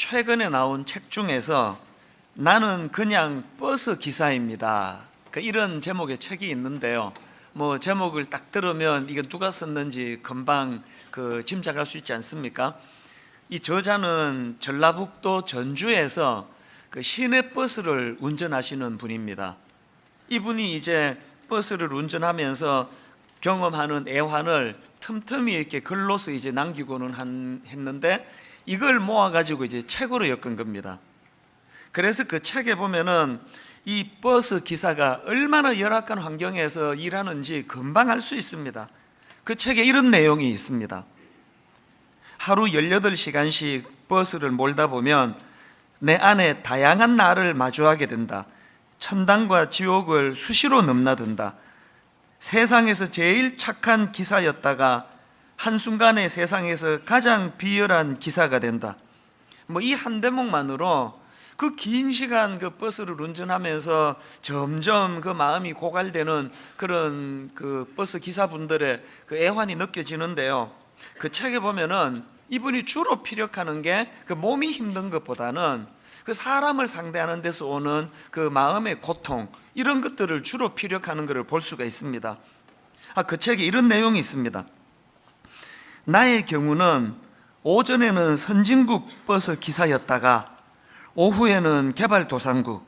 최근에 나온 책 중에서 나는 그냥 버스 기사입니다. 그 이런 제목의 책이 있는데요. 뭐 제목을 딱 들으면 이게 누가 썼는지 금방 그 짐작할 수 있지 않습니까? 이 저자는 전라북도 전주에서 그 시내 버스를 운전하시는 분입니다. 이분이 이제 버스를 운전하면서 경험하는 애환을 틈틈이 이렇게 글로서 이제 남기고는 한, 했는데 이걸 모아가지고 이제 책으로 엮은 겁니다. 그래서 그 책에 보면은 이 버스 기사가 얼마나 열악한 환경에서 일하는지 금방 알 수 있습니다. 그 책에 이런 내용이 있습니다. 하루 18시간씩 버스를 몰다 보면 내 안에 다양한 나를 마주하게 된다. 천당과 지옥을 수시로 넘나든다. 세상에서 제일 착한 기사였다가 한순간에 세상에서 가장 비열한 기사가 된다. 뭐 이 한 대목만으로 그 긴 시간 그 버스를 운전하면서 점점 그 마음이 고갈되는 그런 그 버스 기사분들의 그 애환이 느껴지는데요. 그 책에 보면은 이분이 주로 피력하는 게 그 몸이 힘든 것보다는 그 사람을 상대하는 데서 오는 그 마음의 고통 이런 것들을 주로 피력하는 것을 볼 수가 있습니다. 아, 그 책에 이런 내용이 있습니다. 나의 경우는 오전에는 선진국 버스 기사였다가 오후에는 개발도상국,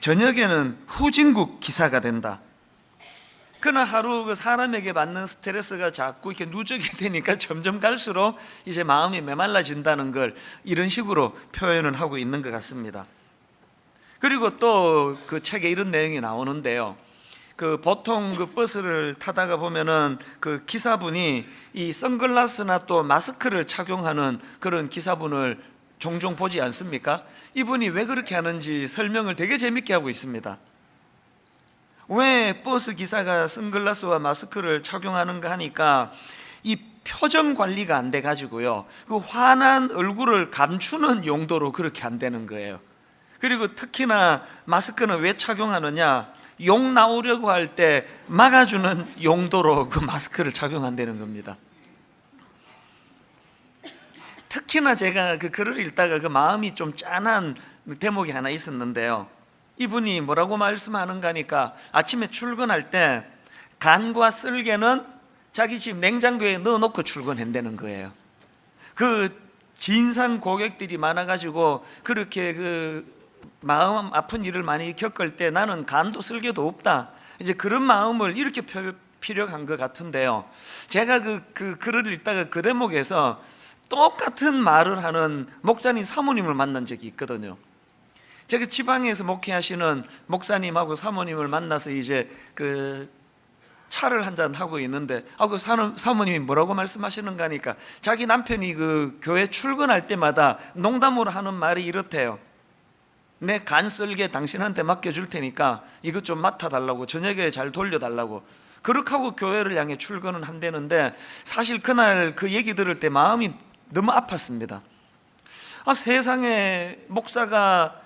저녁에는 후진국 기사가 된다. 그러나 하루 그 사람에게 받는 스트레스가 자꾸 이렇게 누적이 되니까 점점 갈수록 이제 마음이 메말라진다는 걸 이런 식으로 표현을 하고 있는 것 같습니다. 그리고 또 그 책에 이런 내용이 나오는데요. 그 보통 그 버스를 타다가 보면은 그 기사분이 이 선글라스나 또 마스크를 착용하는 그런 기사분을 종종 보지 않습니까? 이분이 왜 그렇게 하는지 설명을 되게 재밌게 하고 있습니다. 왜 버스 기사가 선글라스와 마스크를 착용하는가 하니까 이 표정 관리가 안 돼 가지고요. 그 환한 얼굴을 감추는 용도로 그렇게 안 되는 거예요. 그리고 특히나 마스크는 왜 착용하느냐? 욕 나오려고 할 때 막아주는 용도로 그 마스크를 착용한다는 겁니다. 특히나 제가 그 글을 읽다가 그 마음이 좀 짠한 대목이 하나 있었는데요. 이분이 뭐라고 말씀하는가 하니까 아침에 출근할 때 간과 쓸개는 자기 집 냉장고에 넣어놓고 출근한다는 거예요. 그 진상 고객들이 많아가지고 그렇게 그 마음 아픈 일을 많이 겪을 때 나는 간도 쓸개도 없다. 이제 그런 마음을 이렇게 필요한 것 같은데요. 제가 그, 그 글을 읽다가 그 대목에서 똑같은 말을 하는 목사님 사모님을 만난 적이 있거든요. 제가 지방에서 목회하시는 목사님하고 사모님을 만나서 이제 그 차를 한잔 하고 있는데 아그 사모님이 뭐라고 말씀하시는가 하니까 자기 남편이 그 교회 출근할 때마다 농담으로 하는 말이 이렇대요. 내간 쓸게 당신한테 맡겨줄 테니까 이것 좀 맡아달라고 저녁에 잘 돌려달라고 그렇게 하고 교회를 향해 출근은 한다는데 사실 그날 그 얘기 들을 때 마음이 너무 아팠습니다. 아, 세상에 목사가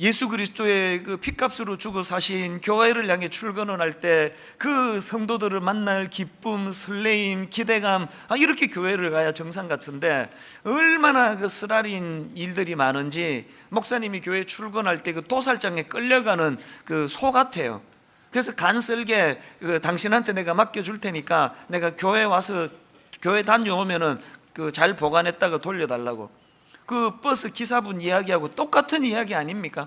예수 그리스도의 그 피값으로 주고 사신 교회를 향해 출근을 할 때 그 성도들을 만날 기쁨, 설레임, 기대감 아, 이렇게 교회를 가야 정상 같은데 얼마나 그 쓰라린 일들이 많은지 목사님이 교회 출근할 때 그 도살장에 끌려가는 그 소 같아요. 그래서 간설게 그 당신한테 내가 맡겨줄 테니까 내가 교회 와서 교회 다녀오면 은 그 잘 보관했다가 돌려달라고 그 버스 기사분 이야기하고 똑같은 이야기 아닙니까?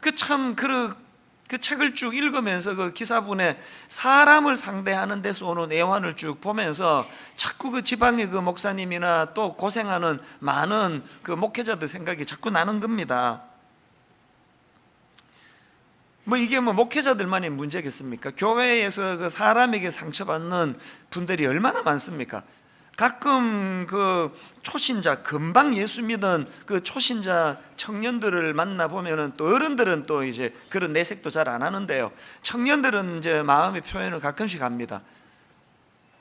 그 참 그 그 책을 쭉 읽으면서 그 기사분의 사람을 상대하는 데서 오는 애환을 쭉 보면서 자꾸 그 지방의 그 목사님이나 또 고생하는 많은 그 목회자들 생각이 자꾸 나는 겁니다. 뭐 이게 뭐 목회자들만의 문제겠습니까? 교회에서 그 사람에게 상처받는 분들이 얼마나 많습니까? 가끔 그 초신자 금방 예수 믿은 그 초신자 청년들을 만나 보면은 또 어른들은 또 이제 그런 내색도 잘 안 하는데요. 청년들은 이제 마음의 표현을 가끔씩 합니다.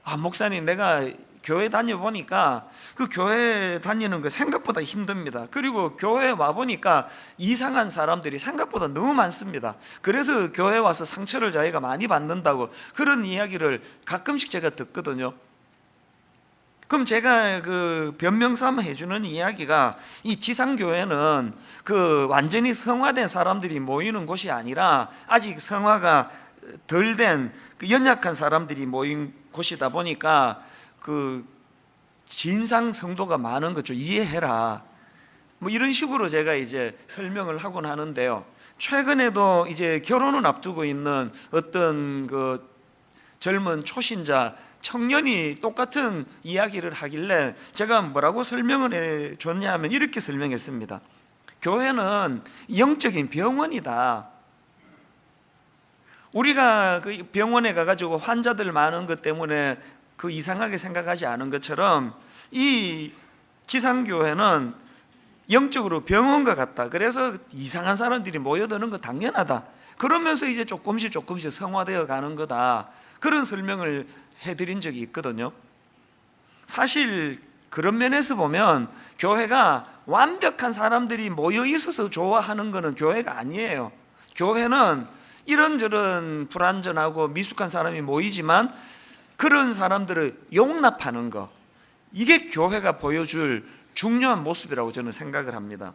아 목사님 내가 교회 다녀 보니까 그 교회 다니는 거 생각보다 힘듭니다. 그리고 교회 와 보니까 이상한 사람들이 생각보다 너무 많습니다. 그래서 교회 와서 상처를 자기가 많이 받는다고 그런 이야기를 가끔씩 제가 듣거든요. 그럼 제가 그 변명 삼아 해주는 이야기가 이 지상교회는 그 완전히 성화된 사람들이 모이는 곳이 아니라 아직 성화가 덜 된 그 연약한 사람들이 모인 곳이다 보니까 그 진상 성도가 많은 거죠. 이해해라. 뭐 이런 식으로 제가 이제 설명을 하곤 하는데요. 최근에도 이제 결혼을 앞두고 있는 어떤 그 젊은 초신자 청년이 똑같은 이야기를 하길래 제가 뭐라고 설명을 해 줬냐면 이렇게 설명했습니다. 교회는 영적인 병원이다. 우리가 그 병원에 가가지고 환자들 많은 것 때문에 그 이상하게 생각하지 않은 것처럼 이 지상교회는 영적으로 병원과 같다. 그래서 이상한 사람들이 모여드는 거 당연하다. 그러면서 이제 조금씩 조금씩 성화되어 가는 거다. 그런 설명을 해드린 적이 있거든요. 사실 그런 면에서 보면 교회가 완벽한 사람들이 모여 있어서 좋아하는 것은 교회가 아니에요. 교회는 이런저런 불완전하고 미숙한 사람이 모이지만 그런 사람들을 용납하는 것 이게 교회가 보여줄 중요한 모습이라고 저는 생각을 합니다.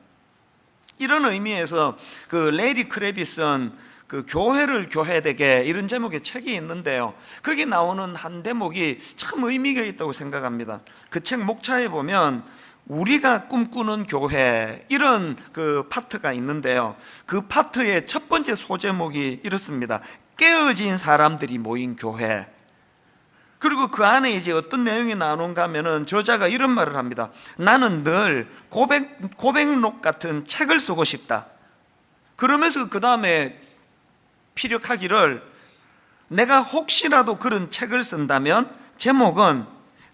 이런 의미에서 그 레이리 크레비슨 그 교회를 교회되게 이런 제목의 책이 있는데요. 거기 나오는 한 대목이 참 의미가 있다고 생각합니다. 그 책 목차에 보면 우리가 꿈꾸는 교회 이런 그 파트가 있는데요. 그 파트의 첫 번째 소제목이 이렇습니다. 깨어진 사람들이 모인 교회. 그리고 그 안에 이제 어떤 내용이 나오는가 하면은 저자가 이런 말을 합니다. 나는 늘 고백, 고백록 같은 책을 쓰고 싶다. 그러면서 그 다음에 피력하기를 내가 혹시라도 그런 책을 쓴다면 제목은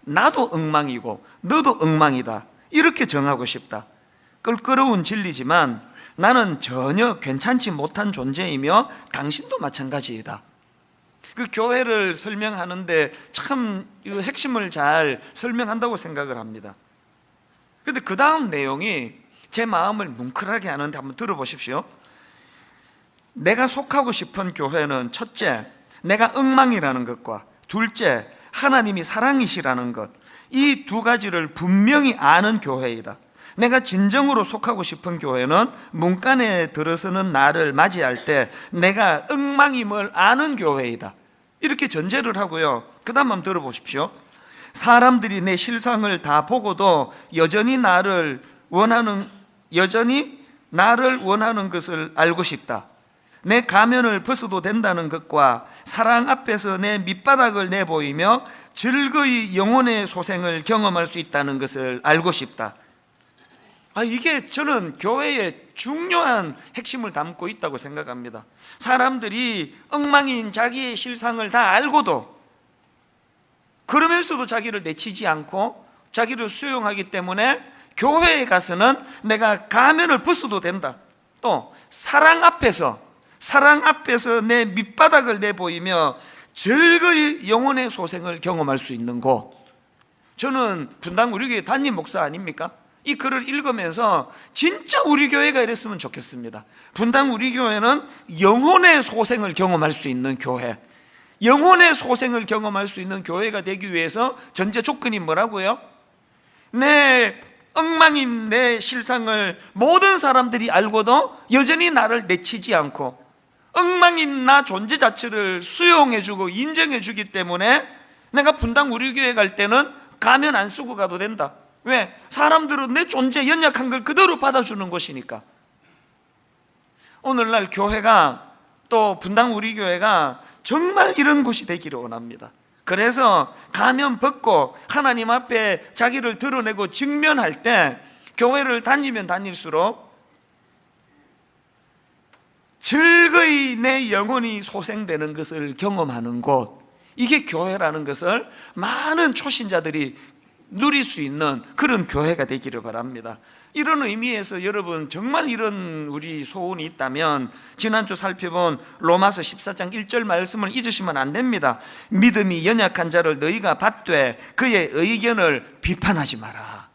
나도 엉망이고 너도 엉망이다. 이렇게 정하고 싶다. 껄끄러운 진리지만 나는 전혀 괜찮지 못한 존재이며 당신도 마찬가지이다. 그 교회를 설명하는데 참 핵심을 잘 설명한다고 생각을 합니다. 근데 그 다음 내용이 제 마음을 뭉클하게 하는데 한번 들어보십시오. 내가 속하고 싶은 교회는 첫째, 내가 엉망이라는 것과 둘째, 하나님이 사랑이시라는 것. 이 두 가지를 분명히 아는 교회이다. 내가 진정으로 속하고 싶은 교회는 문간에 들어서는 나를 맞이할 때 내가 엉망임을 아는 교회이다. 이렇게 전제를 하고요. 그 다음 한번 들어보십시오. 사람들이 내 실상을 다 보고도 여전히 나를 원하는, 여전히 나를 원하는 것을 알고 싶다. 내 가면을 벗어도 된다는 것과 사랑 앞에서 내 밑바닥을 내보이며 즐거이 영혼의 소생을 경험할 수 있다는 것을 알고 싶다. 아, 이게 저는 교회의 중요한 핵심을 담고 있다고 생각합니다. 사람들이 엉망인 자기의 실상을 다 알고도 그러면서도 자기를 내치지 않고 자기를 수용하기 때문에 교회에 가서는 내가 가면을 벗어도 된다. 또 사랑 앞에서 사랑 앞에서 내 밑바닥을 내보이며 즐거이 영혼의 소생을 경험할 수 있는 곳. 저는 분당 우리 교회 담임 목사 아닙니까? 이 글을 읽으면서 진짜 우리 교회가 이랬으면 좋겠습니다. 분당 우리 교회는 영혼의 소생을 경험할 수 있는 교회. 영혼의 소생을 경험할 수 있는 교회가 되기 위해서 전제 조건이 뭐라고요? 내 엉망인 내 실상을 모든 사람들이 알고도 여전히 나를 내치지 않고 엉망인 나 존재 자체를 수용해주고 인정해주기 때문에 내가 분당 우리 교회 갈 때는 가면 안 쓰고 가도 된다. 왜? 사람들은 내 존재 연약한 걸 그대로 받아주는 것이니까. 오늘날 교회가 또 분당 우리 교회가 정말 이런 곳이 되기를 원합니다. 그래서 가면 벗고 하나님 앞에 자기를 드러내고 직면할 때 교회를 다니면 다닐수록 즐거이 내 영혼이 소생되는 것을 경험하는 곳. 이게 교회라는 것을 많은 초신자들이 누릴 수 있는 그런 교회가 되기를 바랍니다. 이런 의미에서 여러분 정말 이런 우리 소원이 있다면 지난주 살펴본 로마서 14장 1절 말씀을 잊으시면 안 됩니다. 믿음이 연약한 자를 너희가 받되 그의 의견을 비판하지 마라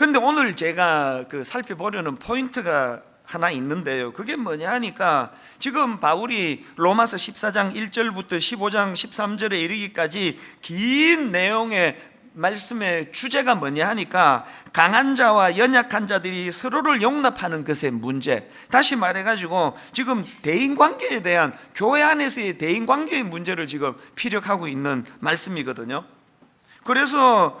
근데 오늘 제가 그 살펴보려는 포인트가 하나 있는데요. 그게 뭐냐 하니까 지금 바울이 로마서 14장 1절부터 15장 13절에 이르기까지 긴 내용의 말씀의 주제가 뭐냐 하니까 강한 자와 연약한 자들이 서로를 용납하는 것의 문제. 다시 말해 가지고 지금 대인 관계에 대한 교회 안에서의 대인 관계의 문제를 지금 피력하고 있는 말씀이거든요. 그래서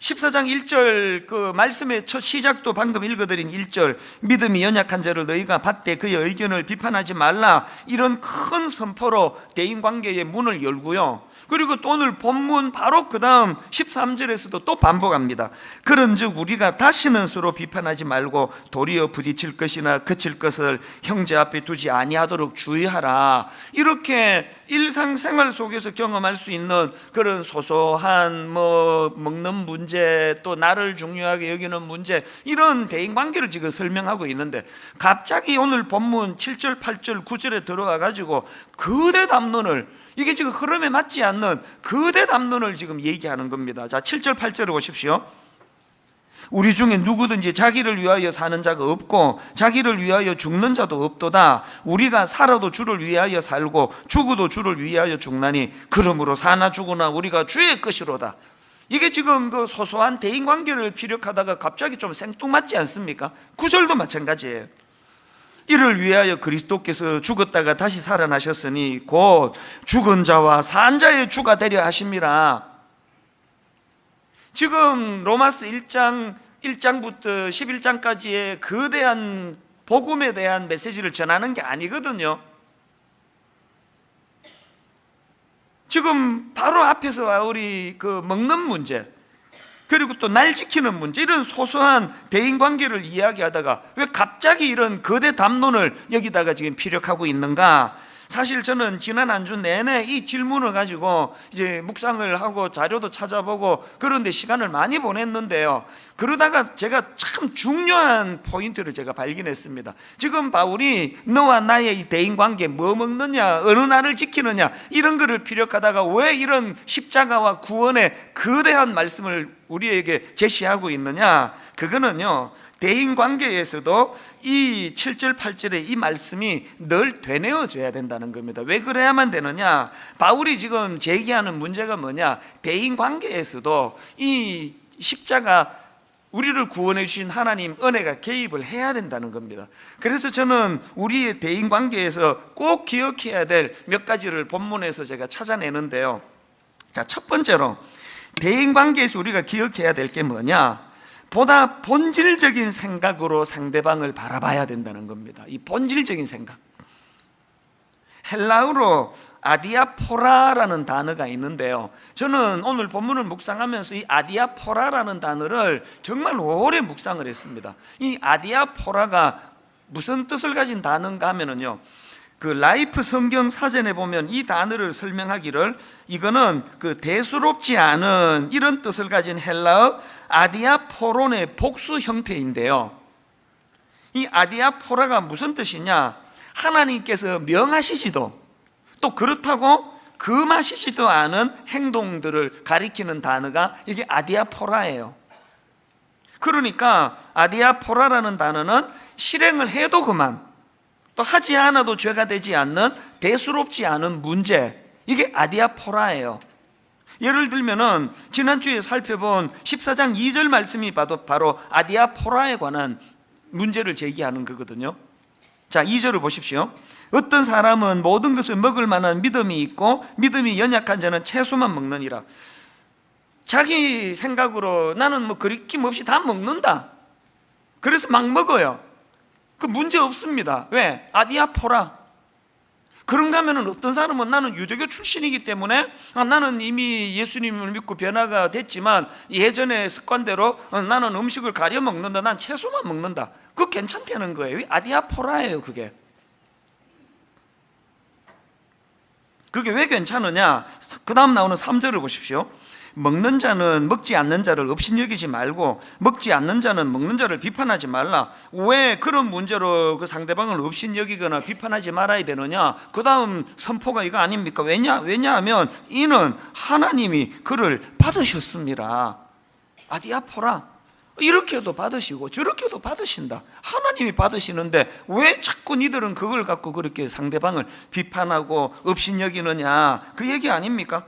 14장 1절 그 말씀의 첫 시작도 방금 읽어드린 1절 믿음이 연약한 자를 너희가 받되 그의 의견을 비판하지 말라. 이런 큰 선포로 대인관계의 문을 열고요 그리고 또 오늘 본문 바로 그 다음 13절에서도 또 반복합니다. 그런즉 우리가 다시는 서로 비판하지 말고 도리어 부딪힐 것이나 그칠 것을 형제 앞에 두지 아니하도록 주의하라. 이렇게 일상생활 속에서 경험할 수 있는 그런 소소한 뭐 먹는 문제 또 나를 중요하게 여기는 문제 이런 대인관계를 지금 설명하고 있는데 갑자기 오늘 본문 7절 8절 9절에 들어와 가지고 거대 담론을 이게 지금 흐름에 맞지 않는 거대 담론을 지금 얘기하는 겁니다. 자 7절 8절을 보십시오. 우리 중에 누구든지 자기를 위하여 사는 자가 없고 자기를 위하여 죽는 자도 없도다. 우리가 살아도 주를 위하여 살고 죽어도 주를 위하여 죽나니 그러므로 사나 죽으나 우리가 주의 것이로다. 이게 지금 그 소소한 대인관계를 피력하다가 갑자기 좀 생뚱맞지 않습니까? 구절도 마찬가지예요 이를 위하여 그리스도께서 죽었다가 다시 살아나셨으니 곧 죽은 자와 산 자의 주가 되려 하심이라 지금 로마스 1장 1장부터 11장까지의 거대한 복음에 대한 메시지를 전하는 게 아니거든요. 지금 바로 앞에서 우리 그 먹는 문제 그리고 또 날 지키는 문제 이런 소소한 대인 관계를 이야기하다가 왜 갑자기 이런 거대 담론을 여기다가 지금 피력하고 있는가? 사실 저는 지난 한 주 내내 이 질문을 가지고 이제 묵상을 하고 자료도 찾아보고 그런데 시간을 많이 보냈는데요. 그러다가 제가 참 중요한 포인트를 제가 발견했습니다. 지금 바울이 너와 나의 이 대인 관계 뭐 먹느냐, 어느 날을 지키느냐 이런 거를 피력하다가 왜 이런 십자가와 구원의 거대한 말씀을 우리에게 제시하고 있느냐? 그거는요. 대인 관계에서도 이 7절 8절의 이 말씀이 늘 되뇌어져야 된다는 겁니다. 왜 그래야만 되느냐? 바울이 지금 제기하는 문제가 뭐냐? 대인 관계에서도 이 십자가 우리를 구원해 주신 하나님 은혜가 개입을 해야 된다는 겁니다. 그래서 저는 우리의 대인 관계에서 꼭 기억해야 될 몇 가지를 본문에서 제가 찾아내는데요. 자, 첫 번째로 대인 관계에서 우리가 기억해야 될 게 뭐냐? 보다 본질적인 생각으로 상대방을 바라봐야 된다는 겁니다. 이 본질적인 생각. 헬라어로 아디아포라라는 단어가 있는데요. 저는 오늘 본문을 묵상하면서 이 아디아포라라는 단어를 정말 오래 묵상을 했습니다. 이 아디아포라가 무슨 뜻을 가진 단어인가 하면은요. 그 라이프 성경 사전에 보면 이 단어를 설명하기를 이거는 그 대수롭지 않은 이런 뜻을 가진 헬라어 아디아포론의 복수 형태인데요. 이 아디아포라가 무슨 뜻이냐? 하나님께서 명하시지도 또 그렇다고 금하시지도 않은 행동들을 가리키는 단어가 이게 아디아포라예요. 그러니까 아디아포라라는 단어는 실행을 해도 그만 또 하지 않아도 죄가 되지 않는 대수롭지 않은 문제 이게 아디아포라예요. 예를 들면은 지난주에 살펴본 14장 2절 말씀이 바로, 아디아포라에 관한 문제를 제기하는 거거든요. 자, 2절을 보십시오. 어떤 사람은 모든 것을 먹을 만한 믿음이 있고 믿음이 연약한 자는 채소만 먹느니라. 자기 생각으로 나는 뭐 그리낌 없이 다 먹는다. 그래서 막 먹어요. 그 문제 없습니다. 왜? 아디아포라. 그런가 하면 어떤 사람은 나는 유대교 출신이기 때문에 아, 나는 이미 예수님을 믿고 변화가 됐지만 예전의 습관대로 어, 나는 음식을 가려 먹는다. 난 채소만 먹는다. 그거 괜찮다는 거예요. 아디아포라예요, 그게. 그게 왜 괜찮으냐? 그 다음 나오는 3절을 보십시오. 먹는 자는 먹지 않는 자를 업신여기지 말고 먹지 않는 자는 먹는 자를 비판하지 말라. 왜 그런 문제로 그 상대방을 업신여기거나 비판하지 말아야 되느냐? 그 다음 선포가 이거 아닙니까? 왜냐? 왜냐하면 이는 하나님이 그를 받으셨습니다. 아디아포라. 이렇게도 받으시고 저렇게도 받으신다. 하나님이 받으시는데 왜 자꾸 니들은 그걸 갖고 그렇게 상대방을 비판하고 업신여기느냐 그 얘기 아닙니까?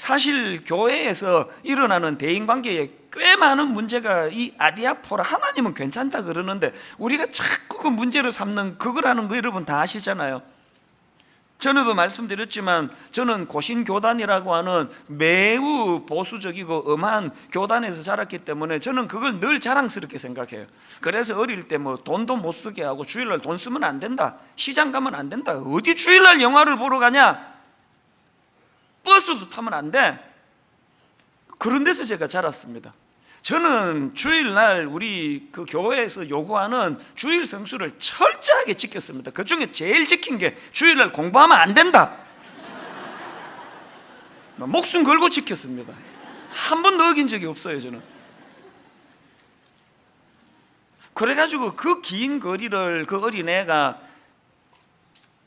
사실 교회에서 일어나는 대인 관계에 꽤 많은 문제가 이 아디아포라 하나님은 괜찮다 그러는데 우리가 자꾸 그 문제를 삼는 그거라는 거 여러분 다 아시잖아요. 전에도 말씀드렸지만 저는 고신교단이라고 하는 매우 보수적이고 엄한 교단에서 자랐기 때문에 저는 그걸 늘 자랑스럽게 생각해요. 그래서 어릴 때 뭐 돈도 못 쓰게 하고 주일날 돈 쓰면 안 된다. 시장 가면 안 된다. 어디 주일날 영화를 보러 가냐? 버스도 타면 안 돼. 그런 데서 제가 자랐습니다. 저는 주일날 우리 그 교회에서 요구하는 주일 성수를 철저하게 지켰습니다. 그 중에 제일 지킨 게 주일날 공부하면 안 된다. 목숨 걸고 지켰습니다. 한 번도 어긴 적이 없어요, 저는. 그래가지고 그 긴 거리를 그 어린애가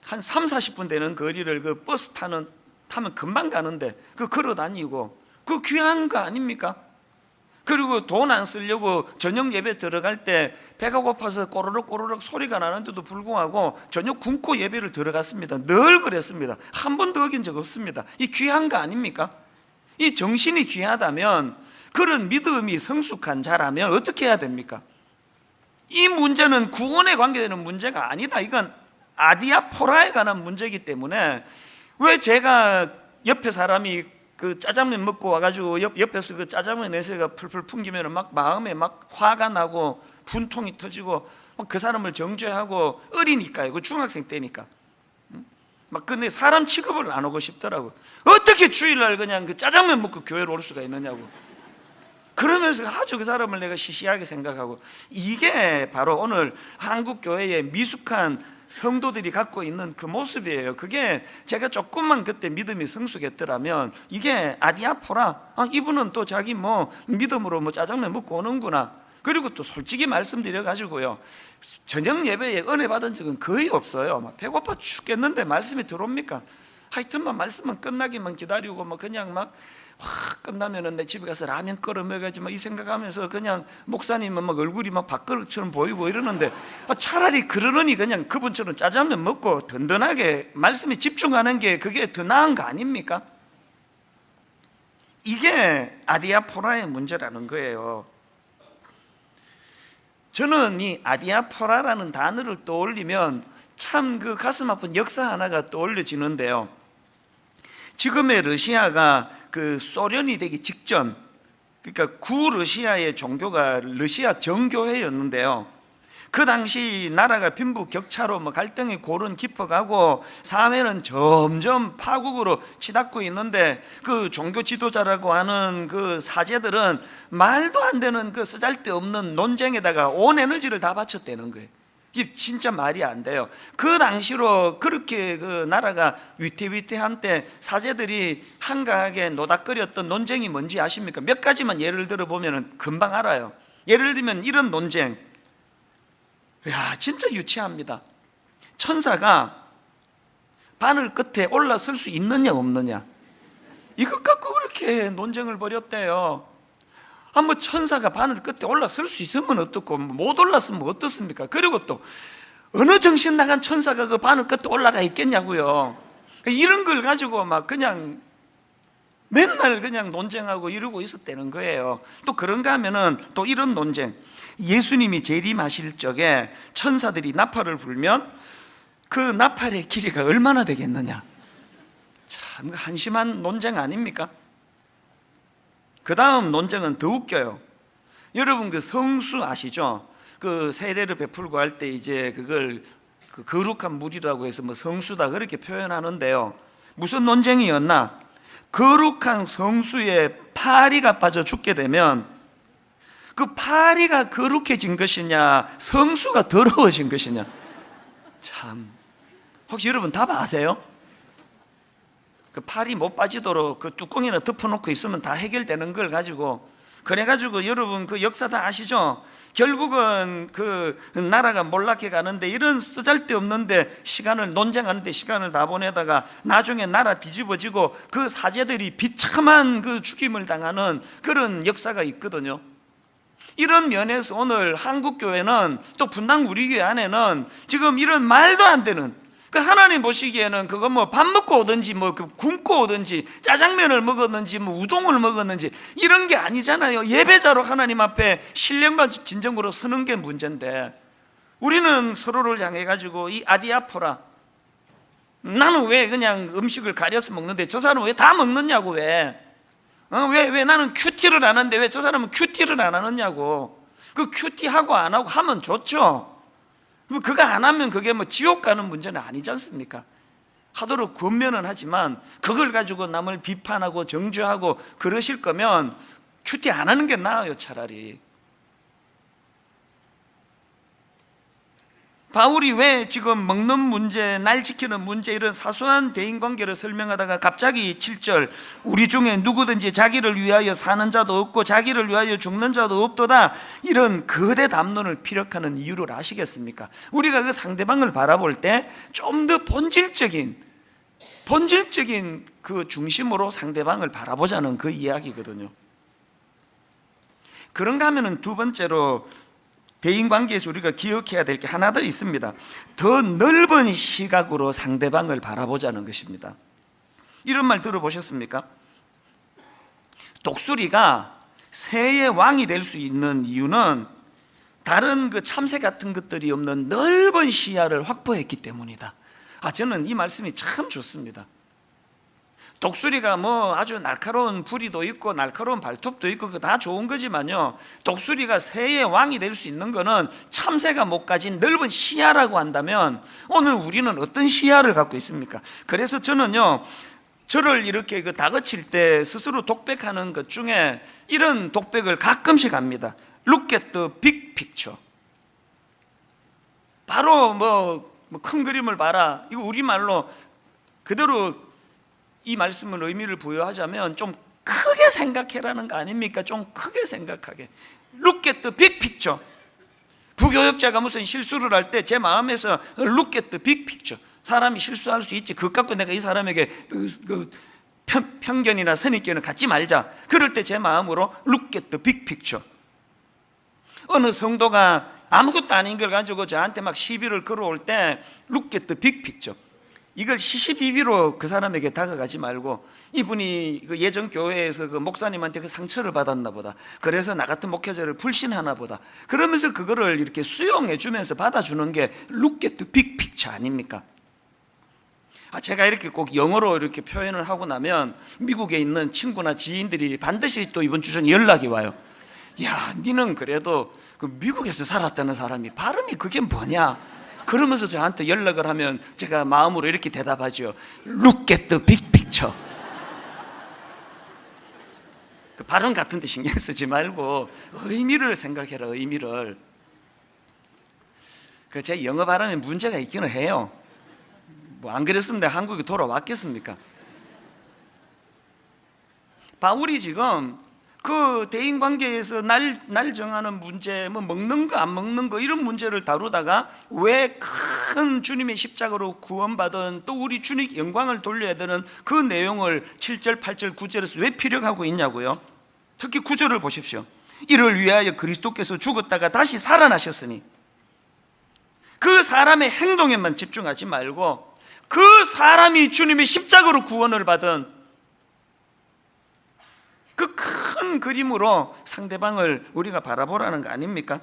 한 3, 40분 되는 거리를 그 버스 타는 타면 금방 가는데 그 걸어 다니고 그 귀한 거 아닙니까? 그리고 돈 안 쓰려고 저녁 예배 들어갈 때 배가 고파서 꼬르륵 꼬르륵 소리가 나는데도 불구하고 저녁 굶고 예배를 들어갔습니다. 늘 그랬습니다. 한 번도 어긴 적 없습니다. 이 귀한 거 아닙니까? 이 정신이 귀하다면 그런 믿음이 성숙한 자라면 어떻게 해야 됩니까? 이 문제는 구원에 관계되는 문제가 아니다. 이건 아디아포라에 관한 문제이기 때문에 왜 제가 옆에 사람이 그 짜장면 먹고 와가지고 옆, 옆에서 그 짜장면 냄새가 풀풀 풍기면 막 마음에 막 화가 나고 분통이 터지고 막그 사람을 정죄하고 어리니까요. 그 중학생 때니까. 응? 막 근데 사람 취급을 안 하고 싶더라고. 어떻게 주일날 그냥 그 짜장면 먹고 교회로 올 수가 있느냐고. 그러면서 아주 그 사람을 내가 시시하게 생각하고 이게 바로 오늘 한국 교회의 미숙한 성도들이 갖고 있는 그 모습이에요. 그게 제가 조금만 그때 믿음이 성숙했더라면 이게 아디아포라. 아, 이분은 또 자기 뭐 믿음으로 뭐 짜장면 먹고 오는구나. 그리고 또 솔직히 말씀드려 가지고요. 저녁 예배에 은혜 받은 적은 거의 없어요. 막 배고파 죽겠는데 말씀이 들어옵니까? 하여튼만 말씀만 끝나기만 기다리고 뭐 그냥 막 확 끝나면은 내 집에 가서 라면 끓여 먹어야지 뭐이 생각하면서 그냥 목사님은 막 얼굴이 막 밥그릇처럼 보이고 이러는데 아, 차라리 그러느니 그냥 그분처럼 짜장면 먹고 든든하게 말씀에 집중하는 게 그게 더 나은 거 아닙니까? 이게 아디아포라의 문제라는 거예요. 저는 이 아디아포라라는 단어를 떠올리면 참 그 가슴 아픈 역사 하나가 떠올려지는데요. 지금의 러시아가 그 소련이 되기 직전, 그러니까 구 러시아의 종교가 러시아 정교회였는데요. 그 당시 나라가 빈부 격차로 뭐 갈등이 고른 깊어가고 사회는 점점 파국으로 치닫고 있는데 그 종교 지도자라고 하는 그 사제들은 말도 안 되는 그 쓰잘데없는 논쟁에다가 온 에너지를 다 바쳤다는 거예요. 이게 진짜 말이 안 돼요. 그 당시로 그렇게 그 나라가 위태위태한 때 사제들이 한가하게 노닥거렸던 논쟁이 뭔지 아십니까? 몇 가지만 예를 들어 보면 금방 알아요. 예를 들면 이런 논쟁. 야, 진짜 유치합니다. 천사가 바늘 끝에 올라설 수 있느냐 없느냐. 이것 갖고 그렇게 논쟁을 벌였대요. 한번 천사가 바늘 끝에 올라설 수 있으면 어떻고 못 올랐으면 어떻습니까? 그리고 또 어느 정신 나간 천사가 그 바늘 끝에 올라가 있겠냐고요. 이런 걸 가지고 막 그냥 맨날 그냥 논쟁하고 이러고 있었다는 거예요. 또 그런가 하면은 또 이런 논쟁. 예수님이 재림하실 적에 천사들이 나팔을 불면 그 나팔의 길이가 얼마나 되겠느냐. 참 한심한 논쟁 아닙니까? 그 다음 논쟁은 더 웃겨요. 여러분 그 성수 아시죠? 그 세례를 베풀고 할 때 이제 그걸 그 거룩한 물이라고 해서 뭐 성수다 그렇게 표현하는데요. 무슨 논쟁이었나? 거룩한 성수에 파리가 빠져 죽게 되면 그 파리가 거룩해진 것이냐, 성수가 더러워진 것이냐. 참. 혹시 여러분 답 아세요? 그 팔이 못 빠지도록 그 뚜껑이나 덮어놓고 있으면 다 해결되는 걸 가지고 그래가지고 여러분 그 역사 다 아시죠? 결국은 그 나라가 몰락해 가는데 이런 쓰잘데없는데 시간을 논쟁하는데 시간을 다 보내다가 나중에 나라 뒤집어지고 그 사제들이 비참한 그 죽임을 당하는 그런 역사가 있거든요. 이런 면에서 오늘 한국 교회는 또 분당 우리 교회 안에는 지금 이런 말도 안 되는 그 하나님 보시기에는 그거 뭐밥 먹고 오든지 뭐그 굶고 오든지 짜장면을 먹었는지 뭐 우동을 먹었는지 이런 게 아니잖아요. 예배자로 하나님 앞에 신령과 진정으로 서는 게 문제인데 우리는 서로를 향해 가지고 이 아디아포라 나는 왜 그냥 음식을 가려서 먹는데 저 사람은 왜 다 먹느냐고 왜? 어, 왜, 왜 나는 큐티를 안 하는데 왜 저 사람은 큐티를 안 하느냐고 그 큐티하고 안 하고 하면 좋죠 뭐 그거 안 하면 그게 뭐 지옥 가는 문제는 아니지 않습니까? 하도록 권면은 하지만 그걸 가지고 남을 비판하고 정죄하고 그러실 거면 큐티 안 하는 게 나아요 차라리 바울이 왜 지금 먹는 문제, 날 지키는 문제 이런 사소한 대인관계를 설명하다가 갑자기 7절 우리 중에 누구든지 자기를 위하여 사는 자도 없고 자기를 위하여 죽는 자도 없도다 이런 거대 담론을 피력하는 이유를 아시겠습니까? 우리가 그 상대방을 바라볼 때 좀 더 본질적인 본질적인 그 중심으로 상대방을 바라보자는 그 이야기거든요 그런가 하면은 두 번째로 대인관계에서 우리가 기억해야 될 게 하나 더 있습니다. 더 넓은 시각으로 상대방을 바라보자는 것입니다. 이런 말 들어보셨습니까? 독수리가 새의 왕이 될 수 있는 이유는 다른 그 참새 같은 것들이 없는 넓은 시야를 확보했기 때문이다. 아 저는 이 말씀이 참 좋습니다 독수리가 뭐 아주 날카로운 부리도 있고 날카로운 발톱도 있고 그거 다 좋은 거지만요. 독수리가 새의 왕이 될 수 있는 거는 참새가 못 가진 넓은 시야라고 한다면 오늘 우리는 어떤 시야를 갖고 있습니까? 그래서 저는요 저를 이렇게 그 다그칠 때 스스로 독백하는 것 중에 이런 독백을 가끔씩 합니다. Look at the big picture. 바로 뭐 큰 그림을 봐라. 이거 우리말로 그대로 이 말씀을 의미를 부여하자면 좀 크게 생각해라는 거 아닙니까? 좀 크게 생각하게. Look at the big picture. 부교역자가 무슨 실수를 할 때 제 마음에서 Look at the big picture. 사람이 실수할 수 있지. 그것 갖고 내가 이 사람에게 그, 그 편, 편견이나 선입견을 갖지 말자. 그럴 때 제 마음으로 Look at the big picture. 어느 성도가 아무것도 아닌 걸 가지고 저한테 막 시비를 걸어올 때 Look at the big picture 이걸 시시비비로 그 사람에게 다가가지 말고 이분이 그 예전 교회에서 그 목사님한테 그 상처를 받았나 보다. 그래서 나 같은 목회자를 불신하나 보다. 그러면서 그거를 이렇게 수용해 주면서 받아주는 게 look at the big picture 아닙니까? 아, 제가 이렇게 꼭 영어로 이렇게 표현을 하고 나면 미국에 있는 친구나 지인들이 반드시 또 이번 주 전에 연락이 와요. 야, 니는 그래도 그 미국에서 살았다는 사람이 발음이 그게 뭐냐? 그러면서 저한테 연락을 하면 제가 마음으로 이렇게 대답하죠. Look at the big picture. 그 발음 같은데 신경 쓰지 말고 의미를 생각해라 의미를. 그 제 영어 발음에 문제가 있기는 해요. 뭐 안 그랬으면 내가 한국에 돌아왔겠습니까? 바울이 지금 그 대인 관계에서 날, 날 정하는 문제, 뭐 먹는 거, 안 먹는 거, 이런 문제를 다루다가 왜 큰 주님의 십자가로 구원받은 또 우리 주님 영광을 돌려야 되는 그 내용을 7절, 8절, 9절에서 왜 피력하고 있냐고요? 특히 9절을 보십시오. 이를 위하여 그리스도께서 죽었다가 다시 살아나셨으니 그 사람의 행동에만 집중하지 말고 그 사람이 주님의 십자가로 구원을 받은 그큰 그림으로 상대방을 우리가 바라보라는 거 아닙니까?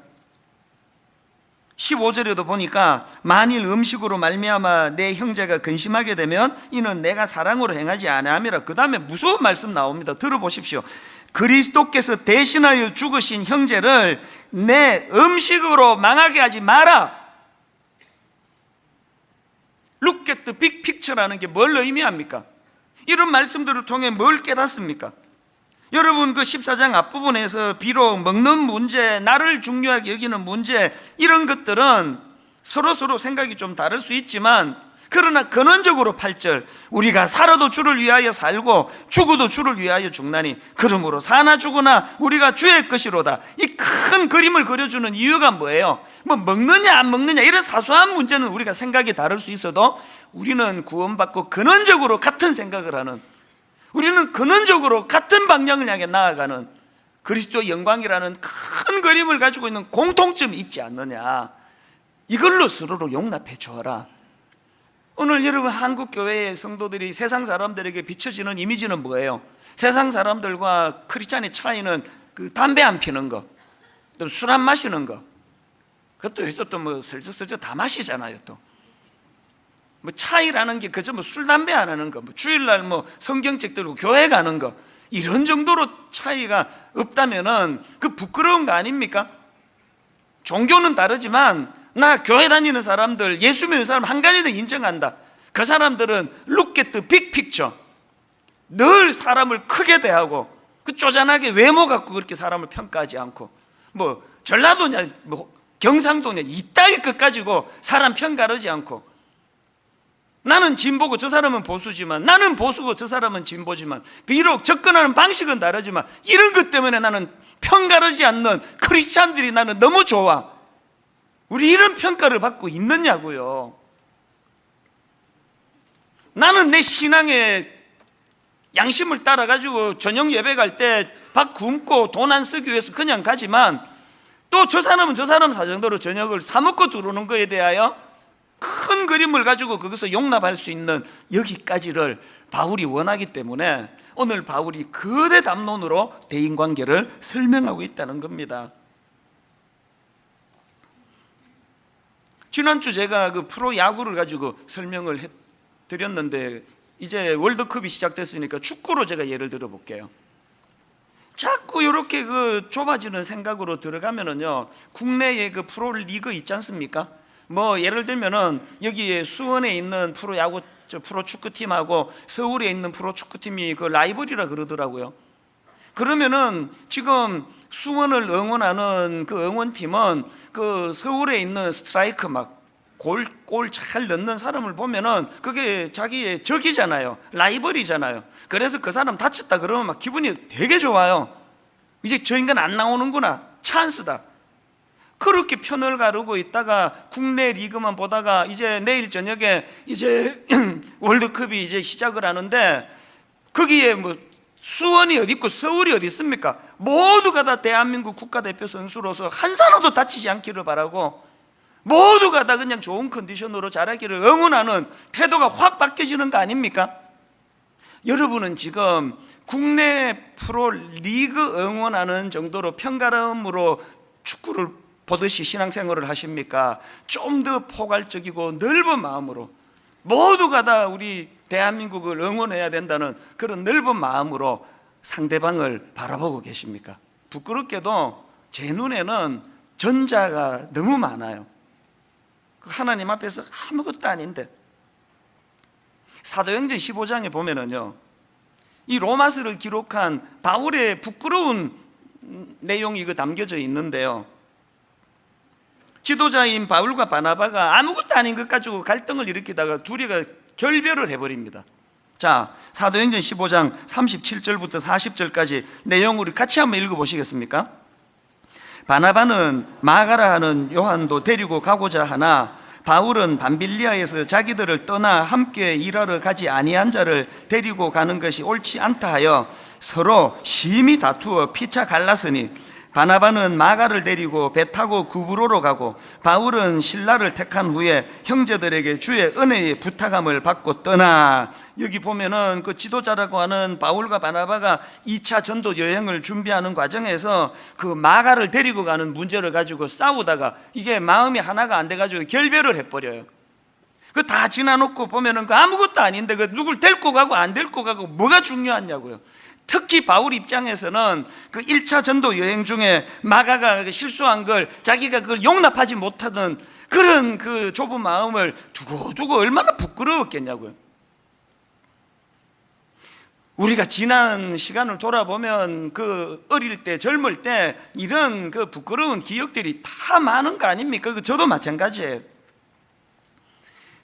15절에도 보니까 만일 음식으로 말미암아 내 형제가 근심하게 되면 이는 내가 사랑으로 행하지 아니함이라 그 다음에 무서운 말씀 나옵니다 들어보십시오 그리스도께서 대신하여 죽으신 형제를 내 음식으로 망하게 하지 마라 big picture라는 게 뭘 의미합니까? 이런 말씀들을 통해 뭘 깨닫습니까? 여러분 그 14장 앞부분에서 비록 먹는 문제, 나를 중요하게 여기는 문제 이런 것들은 서로 서로 생각이 좀 다를 수 있지만 그러나 근원적으로 8절 우리가 살아도 주를 위하여 살고 죽어도 주를 위하여 죽나니 그러므로 사나 죽으나 우리가 주의 것이로다 이 큰 그림을 그려주는 이유가 뭐예요? 뭐 먹느냐 안 먹느냐 이런 사소한 문제는 우리가 생각이 다를 수 있어도 우리는 구원받고 근원적으로 같은 생각을 하는 우리는 근원적으로 같은 방향을 향해 나아가는 그리스도 영광이라는 큰 그림을 가지고 있는 공통점이 있지 않느냐 이걸로 서로를 용납해 주어라 오늘 여러분 한국 교회의 성도들이 세상 사람들에게 비춰지는 이미지는 뭐예요? 세상 사람들과 크리스찬의 차이는 그 담배 안 피는 거, 또 술 안 마시는 거. 그것도 해서 또뭐 슬쩍슬쩍 다 마시잖아요, 또. 뭐 차이라는 게 그저 뭐 술 담배 안 하는 거, 뭐 주일날 뭐 성경책 들고 교회 가는 거 이런 정도로 차이가 없다면은 그 부끄러운 거 아닙니까? 종교는 다르지만 나 교회 다니는 사람들, 예수 믿는 사람 한 가지 더 인정한다. 그 사람들은 look at the big picture. 늘 사람을 크게 대하고 그 쪼잔하게 외모 갖고 그렇게 사람을 평가하지 않고 뭐 전라도냐 뭐 경상도냐 이따위 것 가지고 사람 평가하지 않고 나는 진보고 저 사람은 보수지만 나는 보수고 저 사람은 진보지만 비록 접근하는 방식은 다르지만 이런 것 때문에 나는 평가하지 않는 크리스찬들이 나는 너무 좋아. 우리 이런 평가를 받고 있느냐고요. 나는 내 신앙의 양심을 따라가지고 저녁 예배 갈 때 밥 굶고 돈 안 쓰기 위해서 그냥 가지만 또 저 사람은 저 사람 사정대로 저녁을 사먹고 들어오는 거에 대하여 큰 그림을 가지고 거기서 용납할 수 있는 여기까지를 바울이 원하기 때문에 오늘 바울이 거대 담론으로 대인관계를 설명하고 있다는 겁니다 지난주 제가 그 프로 야구를 가지고 설명을 해 드렸는데 이제 월드컵이 시작됐으니까 축구로 제가 예를 들어 볼게요. 자꾸 이렇게 그 좁아지는 생각으로 들어가면은요 국내에 그 프로 리그 있지 않습니까? 뭐 예를 들면은 여기에 수원에 있는 프로 야구 저 프로 축구팀하고 서울에 있는 프로 축구팀이 그 라이벌이라 그러더라고요. 그러면은 지금 수원을 응원하는 그 응원팀은 그 서울에 있는 스트라이커 막 골 골 잘 넣는 사람을 보면은 그게 자기의 적이잖아요. 라이벌이잖아요. 그래서 그 사람 다쳤다 그러면 막 기분이 되게 좋아요. 이제 저 인간 안 나오는구나. 찬스다. 그렇게 편을 가르고 있다가 국내 리그만 보다가 이제 내일 저녁에 이제 월드컵이 이제 시작을 하는데 거기에 뭐 수원이 어디 있고 서울이 어디 있습니까? 모두가 다 대한민국 국가대표 선수로서 한 사람도 다치지 않기를 바라고 모두가 다 그냥 좋은 컨디션으로 자라기를 응원하는 태도가 확 바뀌어지는 거 아닙니까? 여러분은 지금 국내 프로 리그 응원하는 정도로 편가름으로 축구를 보듯이 신앙생활을 하십니까? 좀 더 포괄적이고 넓은 마음으로 모두가 다 우리 대한민국을 응원해야 된다는 그런 넓은 마음으로 상대방을 바라보고 계십니까? 부끄럽게도 제 눈에는 전자가 너무 많아요. 하나님 앞에서 아무것도 아닌데 사도행전 15장에 보면은요 이 로마서를 기록한 바울의 부끄러운 내용이 그 담겨져 있는데요 지도자인 바울과 바나바가 아무것도 아닌 것 가지고 갈등을 일으키다가 둘이가 결별을 해버립니다 자 사도행전 15장 37절부터 40절까지 내용을 같이 한번 읽어보시겠습니까? 바나바는 마가라 하는 요한도 데리고 가고자 하나 바울은 밤빌리아에서 자기들을 떠나 함께 일하러 가지 아니한 자를 데리고 가는 것이 옳지 않다 하여 서로 심히 다투어 피차 갈랐으니 바나바는 마가를 데리고 배 타고 구브로로 가고 바울은 신라를 택한 후에 형제들에게 주의 은혜의 부탁함을 받고 떠나 여기 보면은 그 지도자라고 하는 바울과 바나바가 2차 전도 여행을 준비하는 과정에서 그 마가를 데리고 가는 문제를 가지고 싸우다가 이게 마음이 하나가 안 돼가지고 결별을 해버려요. 그 다 지나놓고 보면은 그 아무것도 아닌데 그 누굴 데리고 가고 안 데리고 가고 뭐가 중요하냐고요. 특히 바울 입장에서는 그 1차 전도 여행 중에 마가가 실수한 걸 자기가 그걸 용납하지 못하던 그런 그 좁은 마음을 두고 두고 얼마나 부끄러웠겠냐고요. 우리가 지난 시간을 돌아보면 그 어릴 때 젊을 때 이런 그 부끄러운 기억들이 다 많은 거 아닙니까? 그 저도 마찬가지예요.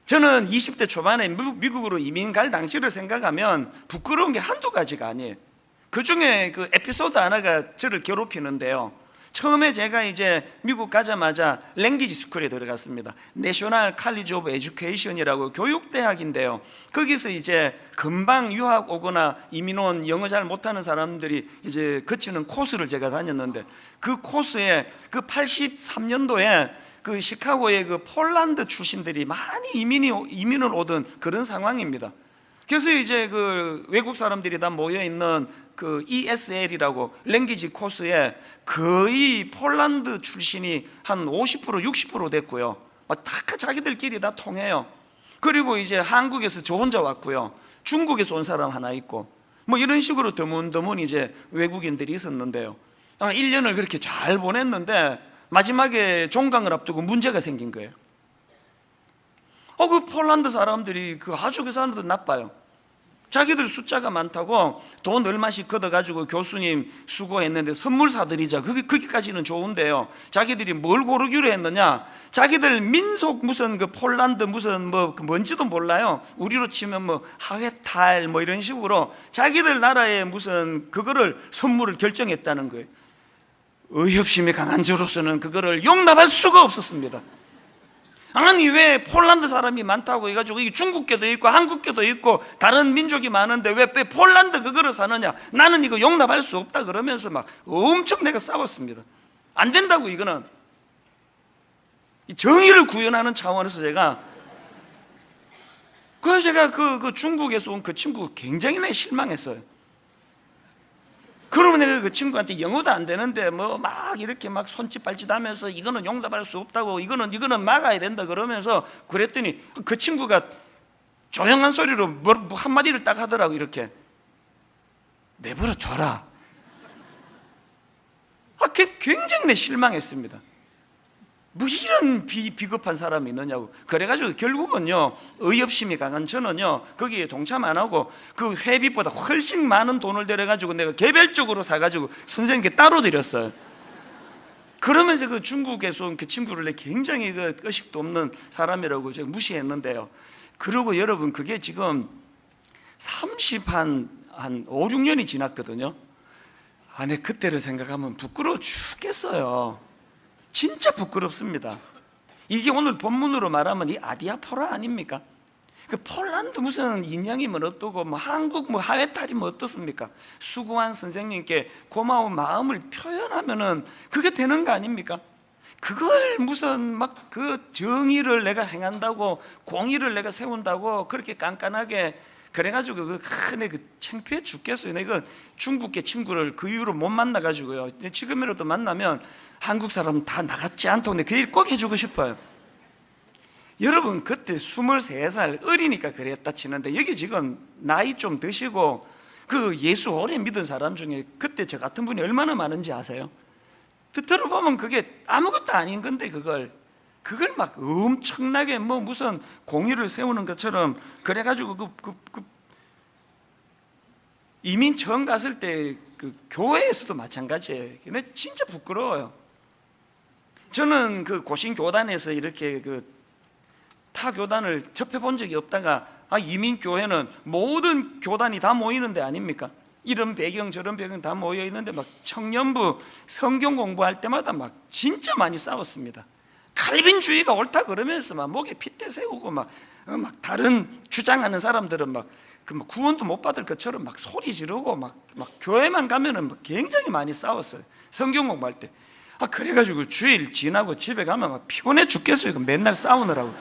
저는 20대 초반에 미국으로 이민 갈 당시를 생각하면 부끄러운 게 한두 가지가 아니에요. 그 중에 그 에피소드 하나가 저를 괴롭히는데요. 처음에 제가 이제 미국 가자마자 language school에 들어갔습니다. 내셔널 칼리지 오브 에듀케이션이라고 교육대학인데요. 거기서 이제 금방 유학 오거나 이민 온 영어 잘 못하는 사람들이 이제 거치는 코스를 제가 다녔는데 그 코스에 그 83년도에 그 시카고의 그 폴란드 출신들이 많이 이민이 이민을 오던 그런 상황입니다. 그래서 이제 그 외국 사람들이 다 모여 있는 그 ESL이라고 랭귀지 코스에 거의 폴란드 출신이 한 50% 60% 됐고요. 막다 자기들끼리 다 통해요. 그리고 이제 한국에서 저 혼자 왔고요. 중국에서 온 사람 하나 있고 뭐 이런 식으로 드문드문 이제 외국인들이 있었는데요. 1년을 그렇게 잘 보냈는데 마지막에 종강을 앞두고 문제가 생긴 거예요. 어, 그 폴란드 사람들이 그 아주 그 사람들 나빠요. 자기들 숫자가 많다고 돈 얼마씩 걷어가지고 교수님 수고했는데 선물 사드리자. 그게, 거기까지는 좋은데요. 자기들이 뭘 고르기로 했느냐? 자기들 민속 무슨 그 폴란드 무슨 뭐그 뭔지도 몰라요. 우리로 치면 뭐 하회탈 뭐 이런 식으로 자기들 나라의 무슨 그거를 선물을 결정했다는 거예요. 의협심이 강한 저로서는 그거를 용납할 수가 없었습니다. 아니 왜 폴란드 사람이 많다고 해가지고 이게 중국계도 있고 한국계도 있고 다른 민족이 많은데 왜, 왜 폴란드 그거를 사느냐? 나는 이거 용납할 수 없다 그러면서 막 엄청 내가 싸웠습니다. 안 된다고 이거는. 이 정의를 구현하는 차원에서 제가 그래서 제가 그, 그 중국에서 온 그 친구 굉장히 내 실망했어요 그러면 내가 그 친구한테 영어도 안 되는데 뭐 막 이렇게 막 손짓 발짓 하면서 이거는 용납할 수 없다고 이거는 이거는 막아야 된다 그러면서 그랬더니 그 친구가 조용한 소리로 뭐 한마디를 딱 하더라고 이렇게. 내버려 둬라. 아, 굉장히 내 실망했습니다 뭐 이런 비, 비겁한 사람이 있느냐고. 그래가지고 결국은요 의협심이 강한 저는요 거기에 동참 안 하고 그 회비보다 훨씬 많은 돈을 들여가지고 내가 개별적으로 사가지고 선생님께 따로 드렸어요. 그러면서 그 중국에서 온 그 친구를 내 굉장히 그 의식도 없는 사람이라고 제가 무시했는데요. 그리고 여러분 그게 지금 30한 한 5, 6년이 지났거든요. 아, 내 그때를 생각하면 부끄러워 죽겠어요 진짜 부끄럽습니다. 이게 오늘 본문으로 말하면 이 아디아포라 아닙니까? 그 폴란드 무슨 인양이면 어떠고 뭐 한국 뭐 하회탈이 면 어떻습니까? 수고한 선생님께 고마운 마음을 표현하면은 그게 되는 거 아닙니까? 그걸 무슨 막 그 정의를 내가 행한다고 공의를 내가 세운다고 그렇게 깐깐하게 그래가지고 그 큰애 그 창피해 죽겠어요. 내가 중국계 친구를 그 이후로 못 만나가지고요. 지금이라도 만나면 한국 사람 다 나갔지 않다고 그일 꼭 해주고 싶어요. 여러분 그때 23살 어리니까 그랬다 치는데 여기 지금 나이 좀 드시고 그 예수 오래 믿은 사람 중에 그때 저 같은 분이 얼마나 많은지 아세요? 들어보면 그게 아무것도 아닌 건데 그걸 그걸 막 엄청나게 뭐 무슨 공의를 세우는 것처럼 그래가지고 그, 그, 그 이민 처음 갔을 때 그 교회에서도 마찬가지예요. 근데 진짜 부끄러워요. 저는 그 고신 교단에서 이렇게 그 타 교단을 접해 본 적이 없다가 아 이민 교회는 모든 교단이 다 모이는 데 아닙니까? 이런 배경 저런 배경 다 모여 있는데 막 청년부 성경 공부할 때마다 막 진짜 많이 싸웠습니다. 칼빈주의가 옳다 그러면서 막 목에 핏대 세우고 막, 어, 막 다른 주장하는 사람들은 막, 그 막 구원도 못 받을 것처럼 막 소리 지르고 막, 막 교회만 가면은 막 굉장히 많이 싸웠어요. 성경 공부할 때. 아, 그래가지고 주일 지나고 집에 가면 막 피곤해 죽겠어요. 그 맨날 싸우느라고.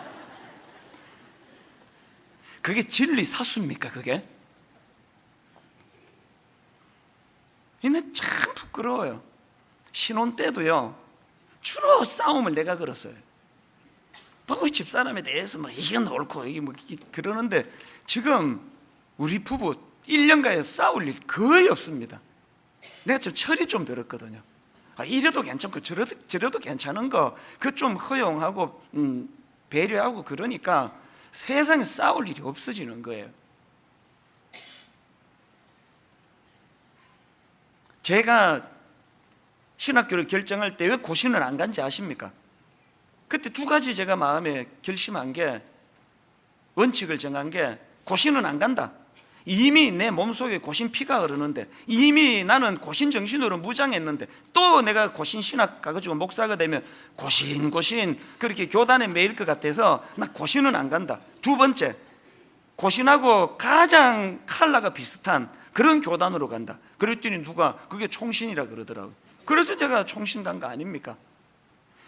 그게 진리 사수입니까, 그게? 근데 참 부끄러워요. 신혼 때도요, 주로 싸움을 내가 걸었어요. 뭐 집사람에 대해서 뭐 이건 옳고 이게 뭐 그러는데 지금 우리 부부 1년가에 싸울 일 거의 없습니다. 내가 좀 철이 좀 들었거든요. 아, 이래도 괜찮고 저래도, 저래도 괜찮은 거 그 좀 허용하고 음, 배려하고 그러니까 세상에 싸울 일이 없어지는 거예요. 제가 신학교를 결정할 때 왜 고신을 안 간지 아십니까? 그때 두 가지 제가 마음에 결심한 게 원칙을 정한 게 고신은 안 간다. 이미 내 몸속에 고신 피가 흐르는데 이미 나는 고신 정신으로 무장했는데 또 내가 고신 신학 가가지고 목사가 되면 고신 고신 그렇게 교단에 매일 것 같아서 나 고신은 안 간다 두 번째 고신하고 가장 칼라가 비슷한 그런 교단으로 간다 그랬더니 누가 그게 총신이라 그러더라고요 그래서 제가 총신 간거 아닙니까?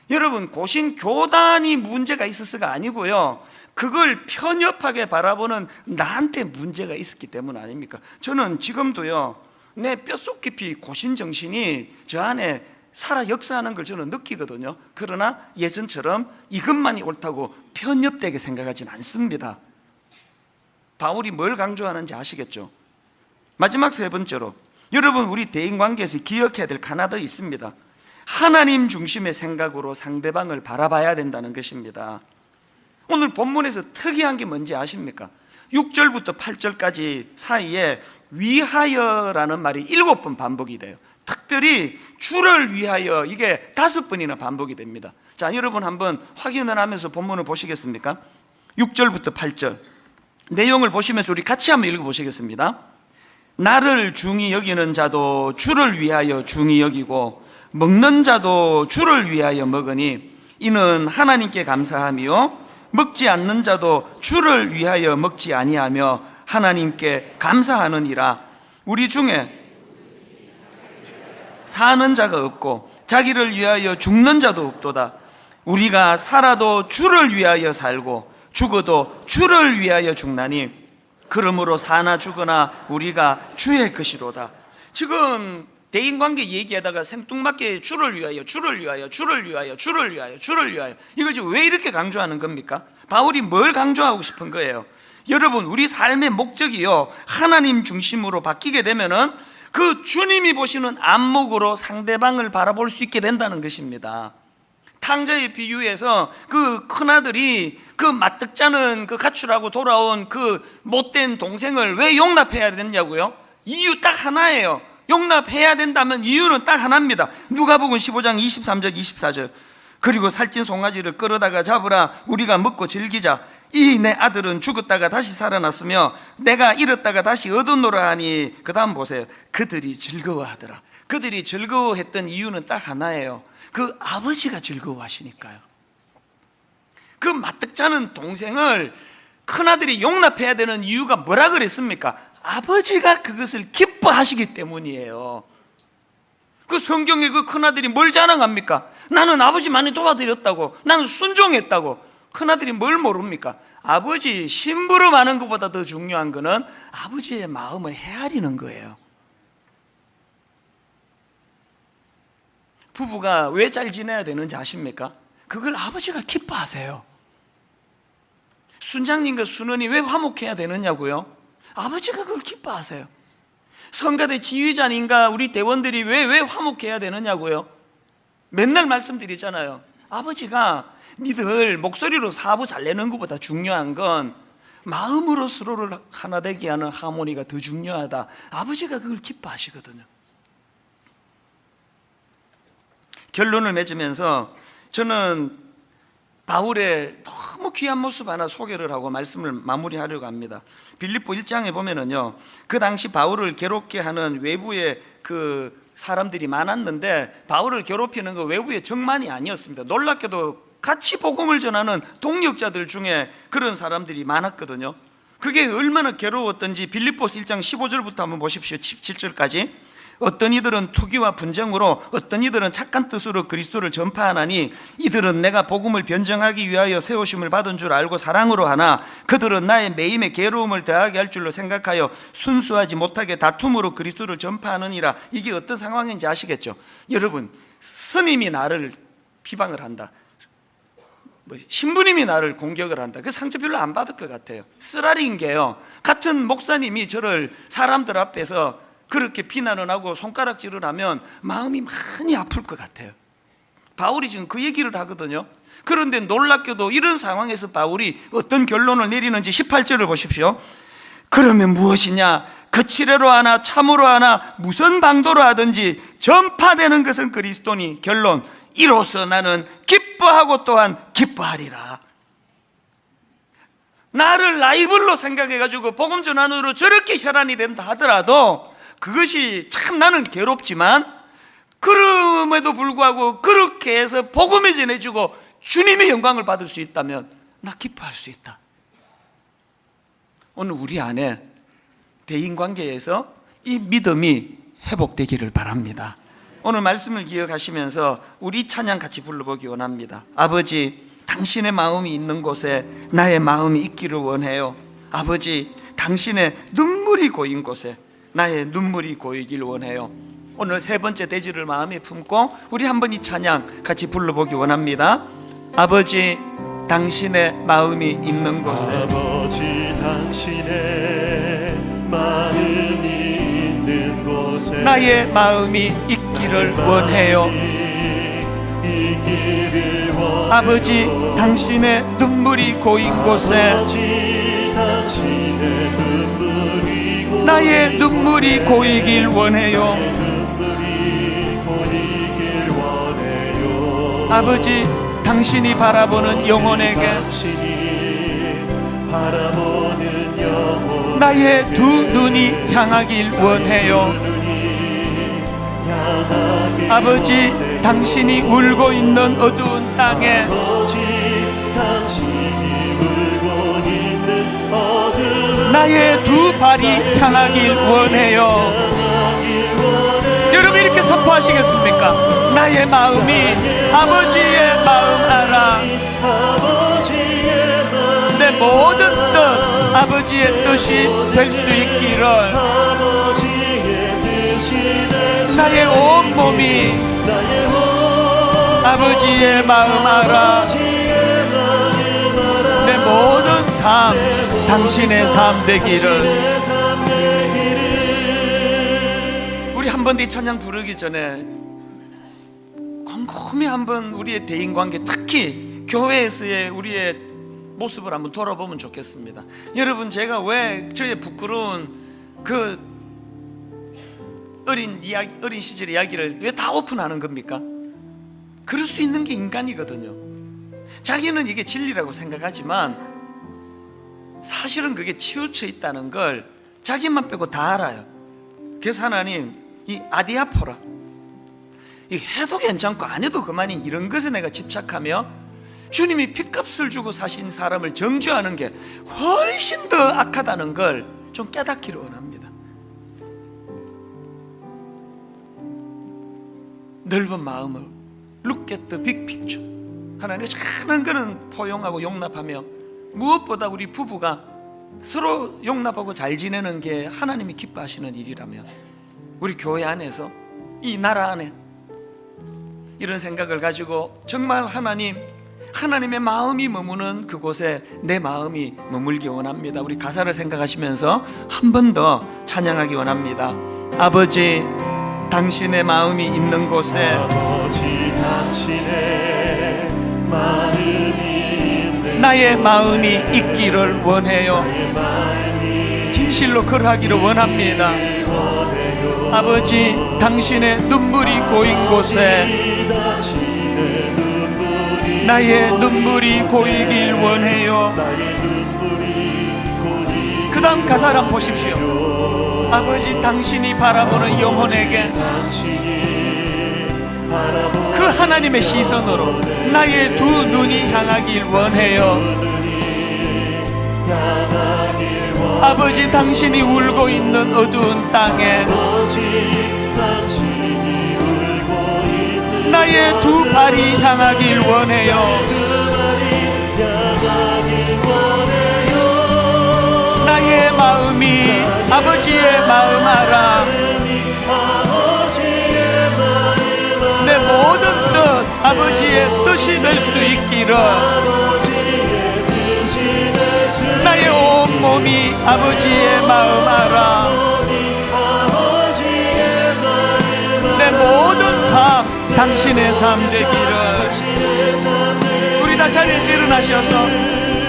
여러분 고신 교단이 문제가 있었어가 아니고요 그걸 편협하게 바라보는 나한테 문제가 있었기 때문 아닙니까? 저는 지금도요 내 뼛속 깊이 고신 정신이 저 안에 살아 역사하는 걸 저는 느끼거든요 그러나 예전처럼 이것만이 옳다고 편협되게 생각하진 않습니다 바울이 뭘 강조하는지 아시겠죠? 마지막 세 번째로 여러분 우리 대인관계에서 기억해야 될 하나 더 있습니다. 하나님 중심의 생각으로 상대방을 바라봐야 된다는 것입니다. 오늘 본문에서 특이한 게 뭔지 아십니까? 6절부터 8절까지 사이에 위하여라는 말이 일곱 번 반복이 돼요. 특별히 주를 위하여 이게 다섯 번이나 반복이 됩니다. 자 여러분 한번 확인을 하면서 본문을 보시겠습니까? 6절부터 8절. 내용을 보시면서 우리 같이 한번 읽어보시겠습니다 나를 중히 여기는 자도 주를 위하여 중히 여기고 먹는 자도 주를 위하여 먹으니 이는 하나님께 감사하며 먹지 않는 자도 주를 위하여 먹지 아니하며 하나님께 감사하느니라. 우리 중에 사는 자가 없고 자기를 위하여 죽는 자도 없도다. 우리가 살아도 주를 위하여 살고 죽어도 주를 위하여 죽나니 그러므로 사나 죽으나 우리가 주의 것이로다 지금 대인관계 얘기하다가 생뚱맞게 주를 위하여 주를 위하여 주를 위하여 주를 위하여 주를 위하여 이걸 지금 왜 이렇게 강조하는 겁니까? 바울이 뭘 강조하고 싶은 거예요? 여러분 우리 삶의 목적이요 하나님 중심으로 바뀌게 되면은 그 주님이 보시는 안목으로 상대방을 바라볼 수 있게 된다는 것입니다 탕자의 비유에서 그 큰아들이 그 맞득자는 그 가출하고 돌아온 그 못된 동생을 왜 용납해야 되냐고요? 이유 딱 하나예요. 용납해야 된다면 이유는 딱 하나입니다. 누가복음 15장 23절 24절. 그리고 살찐 송아지를 끌어다가 잡으라. 우리가 먹고 즐기자. 이 내 아들은 죽었다가 다시 살아났으며 내가 잃었다가 다시 얻었노라 하니 그 다음 보세요. 그들이 즐거워하더라. 그들이 즐거워했던 이유는 딱 하나예요 그 아버지가 즐거워하시니까요 그 맞득자는 동생을 큰아들이 용납해야 되는 이유가 뭐라 그랬습니까? 아버지가 그것을 기뻐하시기 때문이에요 그 성경에 그 큰아들이 뭘 자랑합니까? 나는 아버지 많이 도와드렸다고 나는 순종했다고 큰아들이 뭘 모릅니까? 아버지 심부름하는 것보다 더 중요한 것은 아버지의 마음을 헤아리는 거예요 부부가 왜 잘 지내야 되는지 아십니까? 그걸 아버지가 기뻐하세요 순장님과 순원이 왜 화목해야 되느냐고요? 아버지가 그걸 기뻐하세요 성가대 지휘자님과 우리 대원들이 왜, 왜 화목해야 되느냐고요? 맨날 말씀드리잖아요 아버지가 니들 목소리로 사부 잘 내는 것보다 중요한 건 마음으로 서로를 하나 되게 하는 하모니가 더 중요하다 아버지가 그걸 기뻐하시거든요 결론을 맺으면서 저는 바울의 너무 귀한 모습 하나 소개를 하고 말씀을 마무리하려고 합니다. 빌립보 1장에 보면은요 그 당시 바울을 괴롭게 하는 외부의 그 사람들이 많았는데 바울을 괴롭히는 그 외부의 정만이 아니었습니다. 놀랍게도 같이 복음을 전하는 동력자들 중에 그런 사람들이 많았거든요. 그게 얼마나 괴로웠던지 빌립보스 1장 15절부터 한번 보십시오. 17절까지 어떤 이들은 투기와 분쟁으로 어떤 이들은 착한 뜻으로 그리스도를 전파하나니 이들은 내가 복음을 변정하기 위하여 세우심을 받은 줄 알고 사랑으로 하나 그들은 나의 매임에 괴로움을 더하게 할 줄로 생각하여 순수하지 못하게 다툼으로 그리스도를 전파하느니라. 이게 어떤 상황인지 아시겠죠? 여러분 스님이 나를 비방을 한다. 뭐 신부님이 나를 공격을 한다. 그 상처 별로 안 받을 것 같아요. 쓰라린 게요. 같은 목사님이 저를 사람들 앞에서 그렇게 비난을 하고 손가락질을 하면 마음이 많이 아플 것 같아요. 바울이 지금 그 얘기를 하거든요. 그런데 놀랍게도 이런 상황에서 바울이 어떤 결론을 내리는지 18절을 보십시오. 그러면 무엇이냐? 거칠애로 하나 참으로 하나 무슨 방도로 하든지 전파되는 것은 그리스도니 결론. 이로써 나는 기뻐하고 또한 기뻐하리라. 나를 라이벌로 생각해가지고 복음 전환으로 저렇게 혈안이 된다 하더라도 그것이 참 나는 괴롭지만 그럼에도 불구하고 그렇게 해서 복음을 전해주고 주님의 영광을 받을 수 있다면 나 기뻐할 수 있다. 오늘 우리 안에 대인관계에서 이 믿음이 회복되기를 바랍니다. 오늘 말씀을 기억하시면서 우리 찬양 같이 불러보기 원합니다. 아버지, 당신의 마음이 있는 곳에 나의 마음이 있기를 원해요. 아버지, 당신의 눈물이 고인 곳에 나의 눈물이 고이길 원해요. 오늘 세 번째 대지를 마음에 품고 우리 한번 이 찬양 같이 불러보기 원합니다. 아버지, 당신의 마음이 있는 곳에 아버지 당신의 마음이 있는 곳에 나의 마음이 있기를 원해요. 아버지, 당신의 눈물이 고인 곳에 아버지 나의 눈물이 고이길 원해요. 아버지, 당신이 바라보는 영혼에게 나의 두 눈이 향하길 원해요. 아버지, 당신이 울고 있는 어두운 땅에 나의 두 발이 향하길 원해요. 여러분 이렇게 선포하시겠습니까? 나의 마음이 아버지의 마음 알아. 내 모든 뜻 아버지의 뜻이 될 수 있기를 나의 온 몸이 나의 온 아버지의 마음 알아. 삶 당신의 삶 되기를 우리 한번더 찬양 부르기 전에 곰곰이 한번 우리의 대인 관계 특히 교회에서의 우리의 모습을 한번 돌아보면 좋겠습니다. 여러분 제가 왜 저의 부끄러운 그 어린 이야기 어린 시절 이야기를 왜 다 오픈하는 겁니까? 그럴 수 있는 게 인간이거든요. 자기는 이게 진리라고 생각하지만 사실은 그게 치우쳐 있다는 걸 자기만 빼고 다 알아요. 그래서 하나님 이 아디아포라 이 해도 괜찮고 안 해도 그만인 이런 것에 내가 집착하며 주님이 핏값을 주고 사신 사람을 정죄하는 게 훨씬 더 악하다는 걸 좀 깨닫기를 원합니다. 넓은 마음을 look at the big picture 하나님의 작은 거는 포용하고 용납하며 무엇보다 우리 부부가 서로 용납하고 잘 지내는 게 하나님이 기뻐하시는 일이라면 우리 교회 안에서 이 나라 안에 이런 생각을 가지고 정말 하나님 하나님의 마음이 머무는 그곳에 내 마음이 머물기 원합니다. 우리 가사를 생각하시면서 한 번 더 찬양하기 원합니다. 아버지 당신의 마음이 있는 곳에 아버지 당신의 있는 나의 마음이 있기를 원해요. 진실로 그러하기를 원합니다. 아버지 당신의 눈물이 고인 곳에 나의 눈물이 고이길 원해요. 그 다음 가사를 한번 보십시오. 아버지 당신이 바라보는 영혼에게 하나님의 시선으로 나의 두 눈이 향하길 원해요. 아버지 당신이 울고 있는 어두운 땅에 나의 두 발이 향하길 원해요 나의 마음이 아버지의 마음 알아. 모든 뜻 아버지의 뜻이 될 수 있기를 나의 온 몸이 아버지의 마음 알아. 내 모든 삶 당신의 삶 되기를 우리 다 자리에서 일어나셔서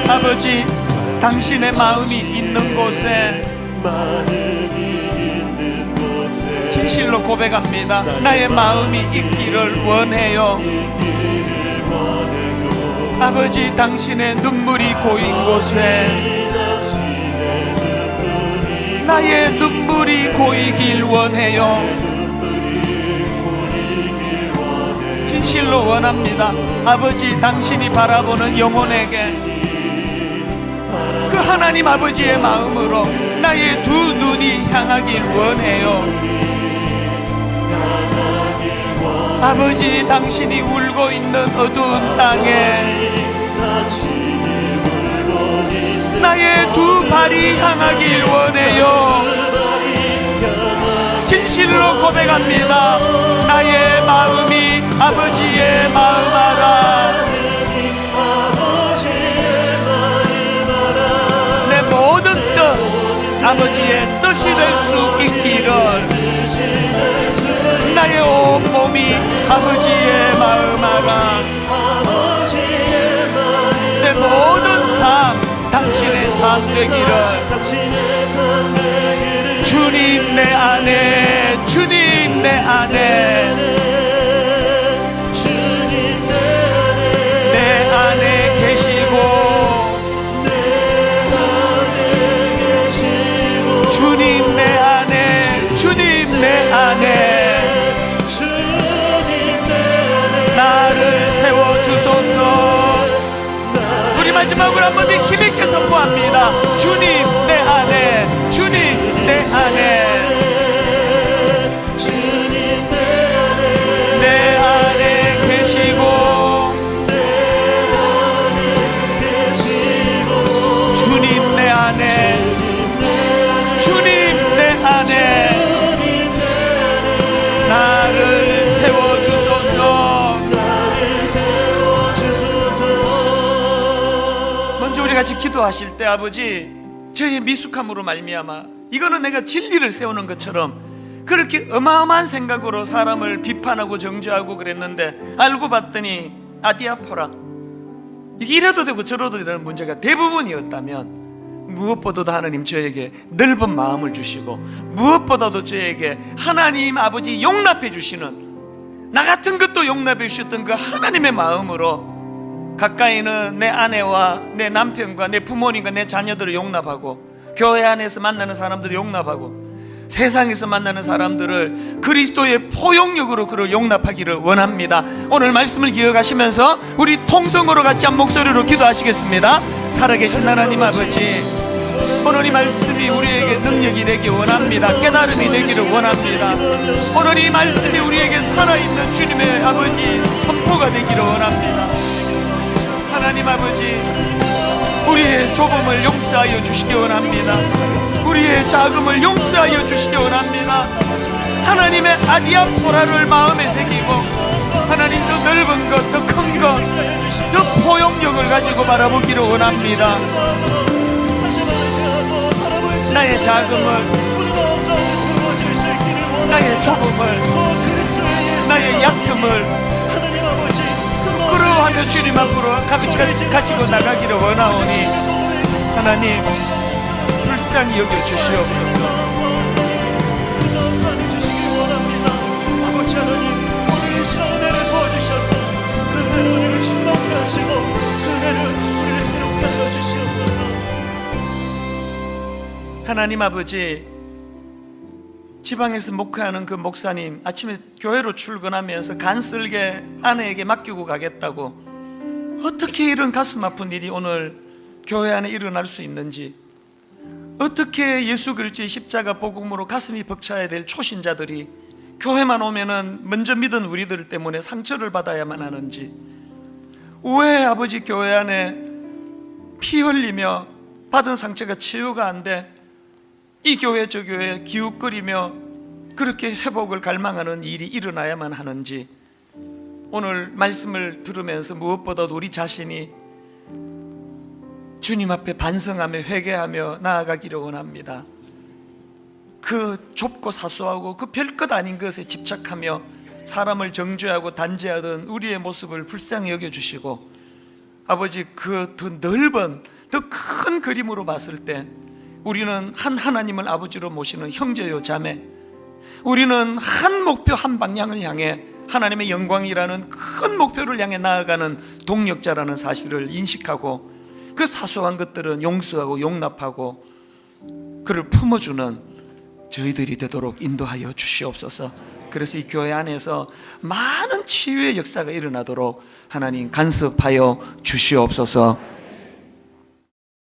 아버지 당신의 마음이 있는 곳에 진실로 고백합니다. 나의 마음이 있기를 원해요. 아버지 당신의 눈물이 고인 곳에 나의 눈물이 고이길 원해요. 진실로 원합니다. 아버지 당신이 바라보는 영혼에게 그 하나님 아버지의 마음으로 나의 두 눈이 향하길 원해요 아버지 당신이 울고 있는 어두운 땅에 나의 두 발이 향하길 원해요. 진실로 고백합니다. 나의 마음이 아버지의 마음 알아 내 모든 뜻 아버지의 뜻이 될 수 있기를 나의 온 몸이 아버지의 마음 알아. 내 모든 삶 당신의 삶 되기를. 주님 내 안에 주님 내 안에. 주님 내 안에 계시고. 주님 마지막으로 한 번 더 힘있게 선포합니다. 주님 내 안에 같이 기도하실 때 아버지 저의 미숙함으로 말미암아 이거는 내가 진리를 세우는 것처럼 그렇게 어마어마한 생각으로 사람을 비판하고 정죄하고 그랬는데 알고 봤더니 아디아포라. 이게 이래도 되고 저래도 되는 문제가 대부분이었다면 무엇보다도 하나님 저에게 넓은 마음을 주시고 무엇보다도 저에게 하나님 아버지 용납해 주시는 나 같은 것도 용납해 주셨던 그 하나님의 마음으로 가까이는 내 아내와 내 남편과 내 부모님과 내 자녀들을 용납하고 교회 안에서 만나는 사람들을 용납하고 세상에서 만나는 사람들을 그리스도의 포용력으로 그를 용납하기를 원합니다. 오늘 말씀을 기억하시면서 우리 통성으로 같이 한 목소리로 기도하시겠습니다. 살아계신 하나님 아버지, 오늘 이 말씀이 우리에게 능력이 되기 원합니다. 깨달음이 되기를 원합니다. 오늘 이 말씀이 우리에게 살아있는 주님의 아버지 선포가 되기를 원합니다. 하나님 아버지 우리의 좁음을 용서하여 주시기 원합니다. 우리의 자금을 용서하여 주시기 원합니다. 하나님의 아디아포라를 마음에 새기고 하나님 더 넓은 것, 더 큰 것, 더 포용력을 가지고 바라보기를 원합니다. 나의 자금을 나의 좁음을 나의 약점을 끌어하며 주님 앞으로 같이 가지고 나가기를 원하오니 하나님 불쌍히 여겨 주시옵소서. 하나님 아버지 지방에서 목회하는 그 목사님 아침에 교회로 출근하면서 간쓸게 아내에게 맡기고 가겠다고 어떻게 이런 가슴 아픈 일이 오늘 교회 안에 일어날 수 있는지 어떻게 예수 그리스도의 십자가 복음으로 가슴이 벅차야 될 초신자들이 교회만 오면은 먼저 믿은 우리들 때문에 상처를 받아야만 하는지 왜 아버지 교회 안에 피 흘리며 받은 상처가 치유가 안 돼 이 교회 저 교회 기웃거리며 그렇게 회복을 갈망하는 일이 일어나야만 하는지 오늘 말씀을 들으면서 무엇보다도 우리 자신이 주님 앞에 반성하며 회개하며 나아가기를 원합니다. 그 좁고 사소하고 그 별것 아닌 것에 집착하며 사람을 정죄하고 단죄하던 우리의 모습을 불쌍히 여겨 주시고 아버지 그 더 넓은 더 큰 그림으로 봤을 때 우리는 한 하나님을 아버지로 모시는 형제요 자매 우리는 한 목표 한 방향을 향해 하나님의 영광이라는 큰 목표를 향해 나아가는 동력자라는 사실을 인식하고 그 사소한 것들은 용서하고 용납하고 그를 품어주는 저희들이 되도록 인도하여 주시옵소서. 그래서 이 교회 안에서 많은 치유의 역사가 일어나도록 하나님 간섭하여 주시옵소서.